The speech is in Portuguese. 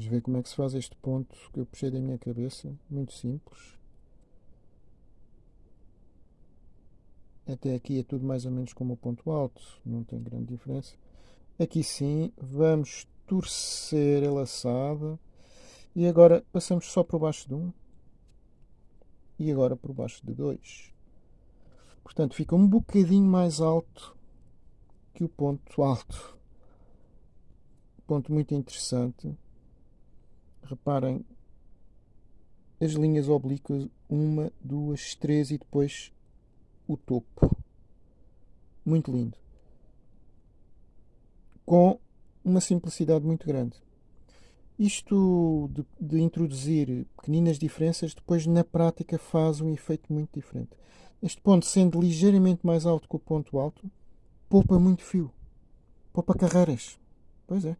Vamos ver como é que se faz este ponto que eu puxei da minha cabeça. Muito simples. Até aqui é tudo mais ou menos como o ponto alto, não tem grande diferença. Aqui sim, vamos torcer a laçada. E agora passamos só por baixo de 1. Um, e agora por baixo de 2. Portanto, fica um bocadinho mais alto que o ponto alto. Ponto muito interessante. Reparem as linhas oblíquas, uma, duas, três e depois o topo. Muito lindo. Com uma simplicidade muito grande. Isto de, de, introduzir pequeninas diferenças, depois na prática faz um efeito muito diferente. Este ponto, sendo ligeiramente mais alto que o ponto alto, poupa muito fio. Poupa carreiras. Pois é.